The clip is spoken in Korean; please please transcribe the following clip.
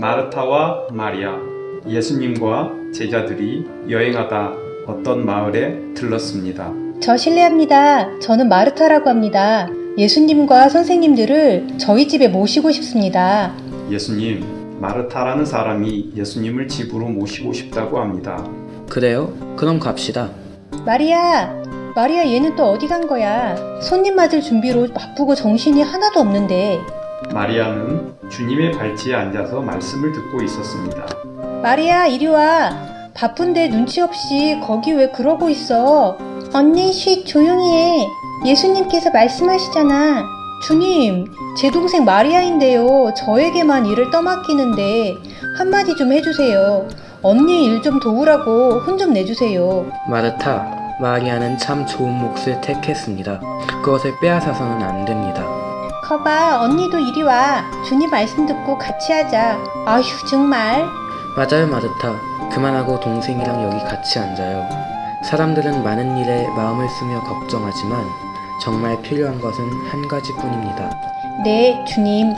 마르타와 마리아, 예수님과 제자들이 여행하다 어떤 마을에 들렀습니다. 저 실례합니다. 저는 마르타라고 합니다. 예수님과 선생님들을 저희 집에 모시고 싶습니다. 예수님, 마르타라는 사람이 예수님을 집으로 모시고 싶다고 합니다. 그래요? 그럼 갑시다. 마리아! 마리아 얘는 또 어디 간 거야? 손님 맞을 준비로 바쁘고 정신이 하나도 없는데. 마리아는 주님의 발치에 앉아서 말씀을 듣고 있었습니다. 마리아, 이리 와. 바쁜데 눈치 없이 거기 왜 그러고 있어? 언니, 쉿, 조용히 해. 예수님께서 말씀하시잖아. 주님, 제 동생 마리아인데요. 저에게만 일을 떠맡기는데 한마디 좀 해주세요. 언니 일 좀 도우라고 혼 좀 내주세요. 마르타, 마리아는 참 좋은 몫을 택했습니다. 그것을 빼앗아서는 안 됩니다. 거봐, 언니도 이리 와. 주님 말씀 듣고 같이 하자. 아휴, 정말. 맞아요, 마르타. 그만하고 동생이랑 여기 같이 앉아요. 사람들은 많은 일에 마음을 쓰며 걱정하지만 정말 필요한 것은 한 가지뿐입니다. 네, 주님.